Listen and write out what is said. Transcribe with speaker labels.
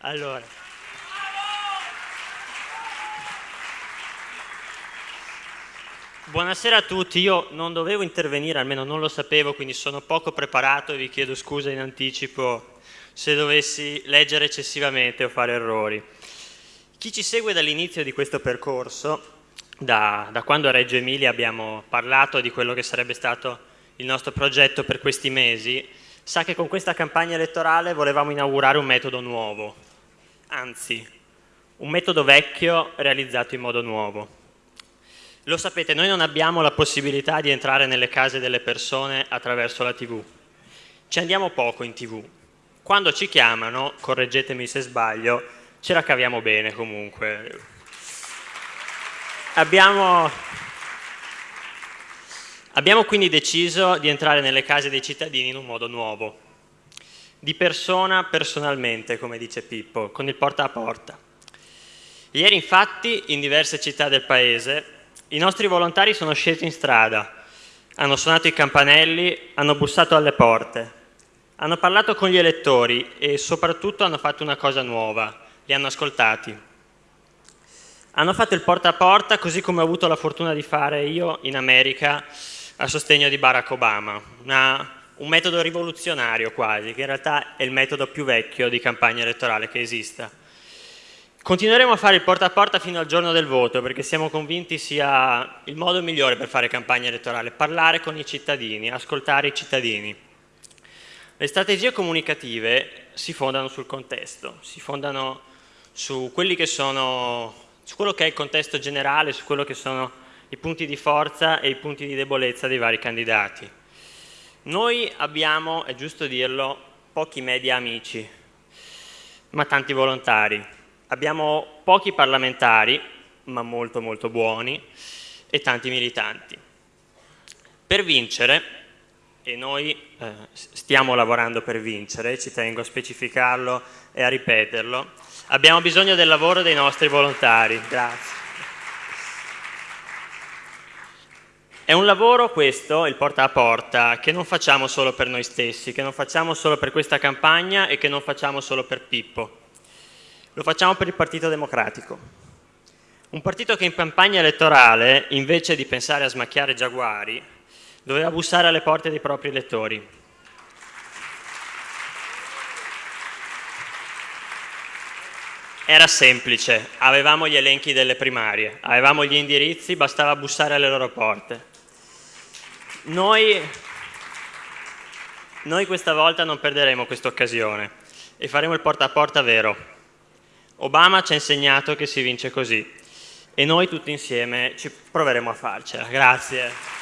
Speaker 1: Allora. Buonasera a tutti, io non dovevo intervenire, almeno non lo sapevo, quindi sono poco preparato e vi chiedo scusa in anticipo se dovessi leggere eccessivamente o fare errori. Chi ci segue dall'inizio di questo percorso, da, da quando a Reggio Emilia abbiamo parlato di quello che sarebbe stato il nostro progetto per questi mesi, sa che con questa campagna elettorale volevamo inaugurare un metodo nuovo, anzi, un metodo vecchio realizzato in modo nuovo. Lo sapete, noi non abbiamo la possibilità di entrare nelle case delle persone attraverso la TV. Ci andiamo poco in TV. Quando ci chiamano, correggetemi se sbaglio, ce la caviamo bene comunque. Abbiamo, abbiamo quindi deciso di entrare nelle case dei cittadini in un modo nuovo, di persona personalmente, come dice Pippo, con il porta a porta. Ieri infatti in diverse città del paese i nostri volontari sono scesi in strada, hanno suonato i campanelli, hanno bussato alle porte, hanno parlato con gli elettori e soprattutto hanno fatto una cosa nuova, li hanno ascoltati. Hanno fatto il porta a porta così come ho avuto la fortuna di fare io in America a sostegno di Barack Obama, una, un metodo rivoluzionario quasi, che in realtà è il metodo più vecchio di campagna elettorale che esista Continueremo a fare il porta a porta fino al giorno del voto perché siamo convinti sia il modo migliore per fare campagna elettorale, parlare con i cittadini, ascoltare i cittadini. Le strategie comunicative si fondano sul contesto, si fondano su, che sono, su quello che è il contesto generale, su quello che sono i punti di forza e i punti di debolezza dei vari candidati. Noi abbiamo, è giusto dirlo, pochi media amici, ma tanti volontari Abbiamo pochi parlamentari, ma molto molto buoni, e tanti militanti. Per vincere, e noi eh, stiamo lavorando per vincere, ci tengo a specificarlo e a ripeterlo, abbiamo bisogno del lavoro dei nostri volontari. Grazie. È un lavoro questo, il porta a porta, che non facciamo solo per noi stessi, che non facciamo solo per questa campagna e che non facciamo solo per Pippo. Lo facciamo per il Partito Democratico. Un partito che in campagna elettorale, invece di pensare a smacchiare giaguari, doveva bussare alle porte dei propri elettori. Era semplice, avevamo gli elenchi delle primarie, avevamo gli indirizzi, bastava bussare alle loro porte. Noi, noi questa volta non perderemo questa occasione e faremo il porta a porta vero. Obama ci ha insegnato che si vince così e noi tutti insieme ci proveremo a farcela. Grazie.